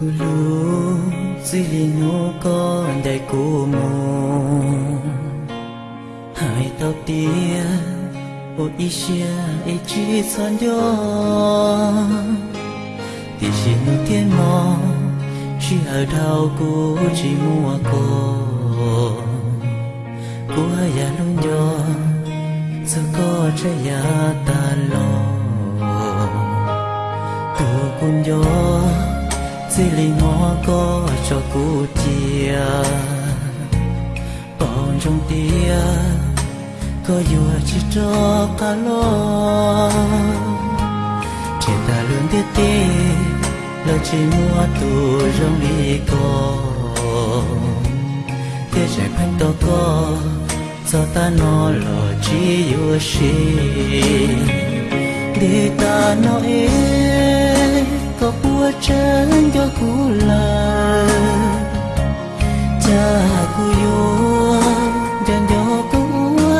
lu zili nu con đại hai tao tia ô isha e chi san yo thì chỉ nu chỉ ở đâu cô chỉ mua cô cô ya luôn yo sao có trái ya ta lo. Tu kun yo xin li ngó có cho cô chia bao trong tia có vừa chỉ cho cả lo chỉ ta lương tiết tê lo chỉ mua tu trong đi có tiết chạy phanh to có cho ta nó lo chỉ yêu shi để ta nói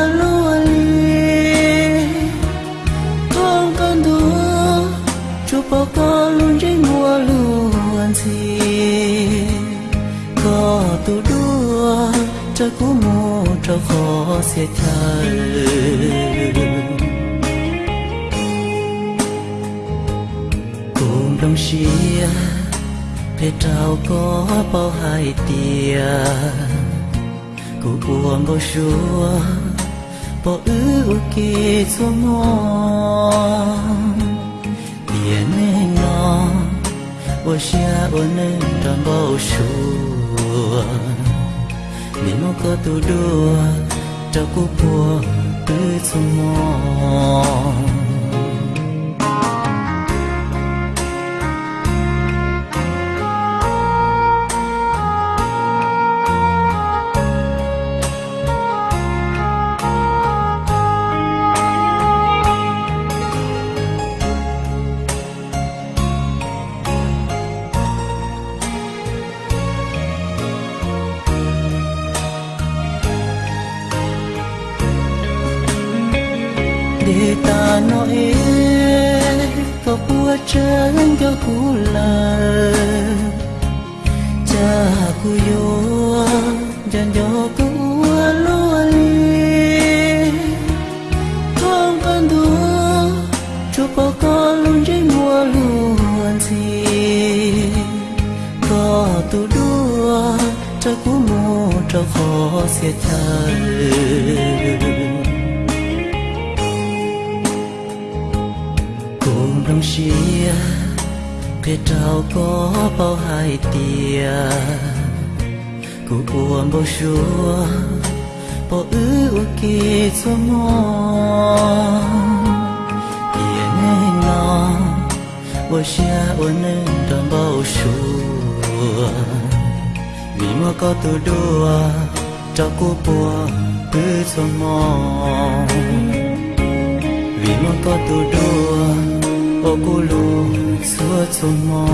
lúa li con con đua chụp bao con luôn trên mùa luôn gì có tu đua, cho cú mù cho khó sẽ xia phê trao có bao hai tia. Cụ buồn bao xua bao ư kê xuống mò tiền nên nó bao xia ôn nên tròn bao xua nếu mà có tu đua, trao cụ buồn tư xuống ngon. Để ta nói có bua chân cho cú là cha cú yo dần cho cú lúa li con con đua chụp bao con luôn trên mùa luôn gì có tu đua, cho cú mua cho khó sẽ thay cùng đồng xia cái trao có bao hai tia cụ buồn bao xua bao ư kỳ cho mò. Tia nghe nó bao xia ôn nên tròn bao xua. Vì mà có tu đua cho cụ buồn cứ cho mò. Vì mà có tu đua ô cô lu xua cho mò